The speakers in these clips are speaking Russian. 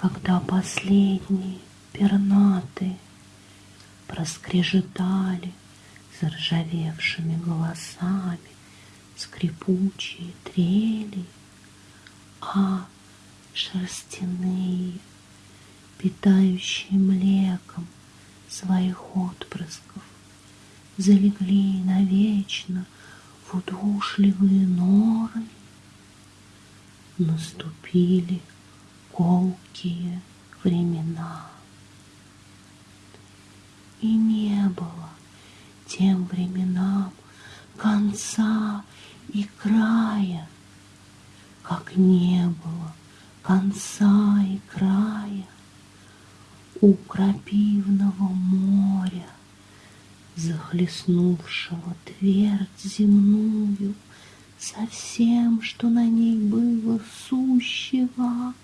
когда последние пернатые проскрежетали заржавевшими голосами скрипучие трели, а шерстяные, питающие млеком своих отпрысков, залегли навечно в удушливые норы, наступили колкие времена. И не было тем временам конца и края, как не было конца и края у крапивного моря, захлестнувшего твердь земную со всем, что на ней было сущего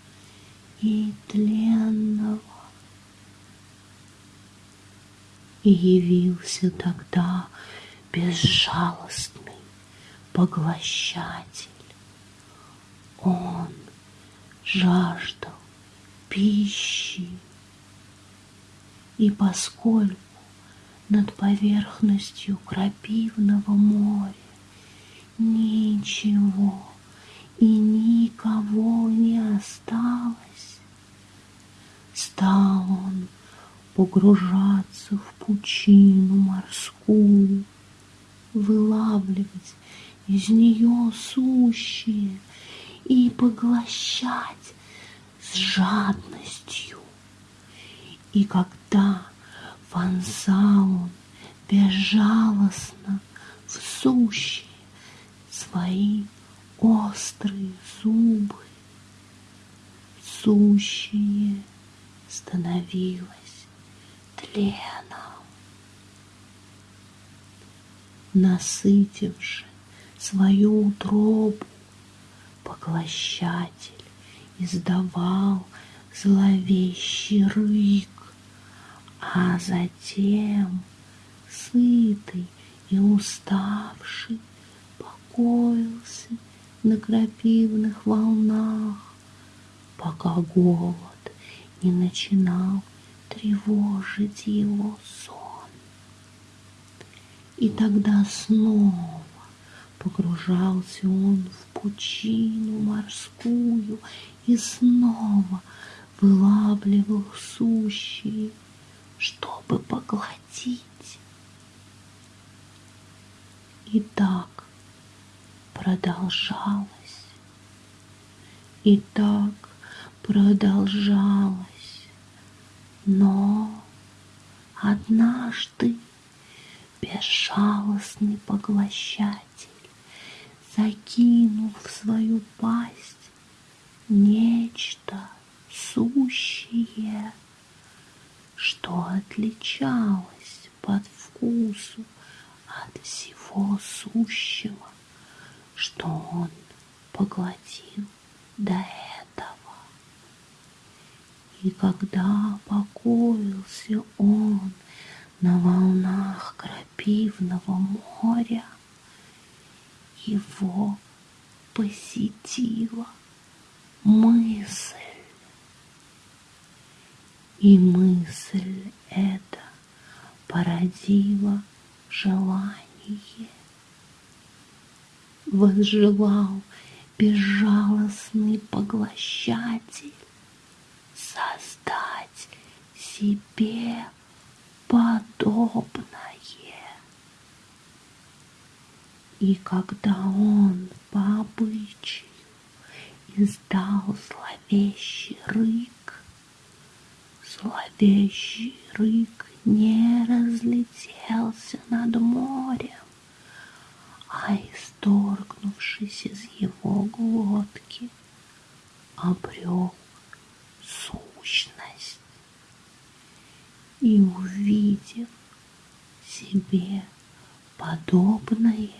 и тленного. И явился тогда безжалостный поглощатель. Он жаждал пищи, и поскольку над поверхностью крапивного моря ничего и никого не осталось, стал он погружаться в пучину морскую, вылавливать из нее сущее и поглощать с жадностью. И когда вонзал он безжалостно в сущее свои острые зубы, сущее становилось тленом. Насытивши свою утробу, поглощатель издавал зловещий рык, а затем, сытый и уставший, покоился на крапивных волнах, пока голод не начинал тревожить его сон. И тогда снова погружался он в пучину морскую и снова вылавливал сущие, чтобы поглотить. И так продолжалось, и так продолжалось. Но однажды безжалостный поглощатель закинул в свою пасть нечто сущее, что отличалось под вкусу от всего сущего, что он поглотил до этого. И когда покоился он на волнах крапивного моря, его посетила мысль. И мысль эта породила желание. Возжелал безжалостный поглощатель создать себе подобное. И когда он по обычаю издал зловещий рык, зловещий рык не разлетелся над морем, а исторгнувшись из его глотки, обрел и увидев себе подобное,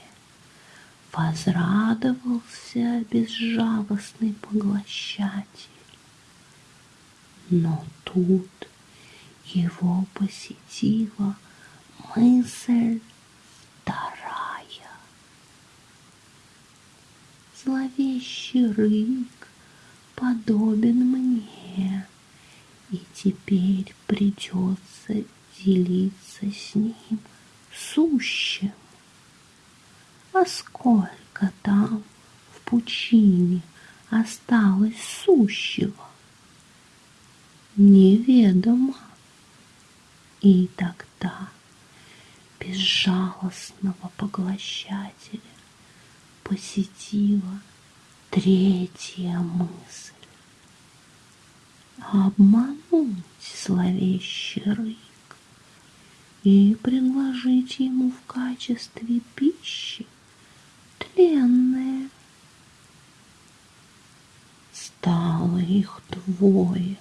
возрадовался безжалостный поглощатель. Но тут его посетила мысль вторая. Зловещий рык подобен мне, теперь придется делиться с ним сущим. А сколько там в пучине осталось сущего? Неведомо. И тогда безжалостного поглощателя посетила третья мысль. Обмануть зловещий рык и предложить ему в качестве пищи тленное. Стало их двое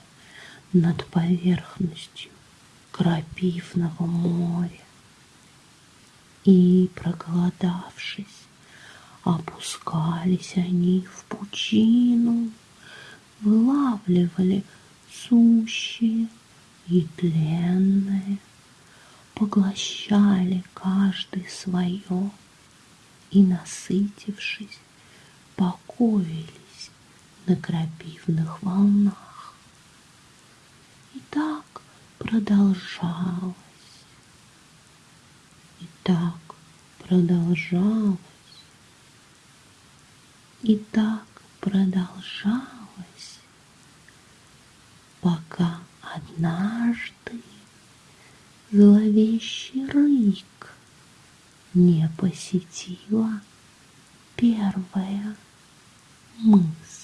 над поверхностью крапивного моря. И, проголодавшись, опускались они в пучину, вылавливали сущие и тленное, поглощали каждый свое и, насытившись, покоились на крапивных волнах. И так продолжалось. И так продолжалось. И так продолжалось, пока однажды зловещий рык не посетила первая мысль.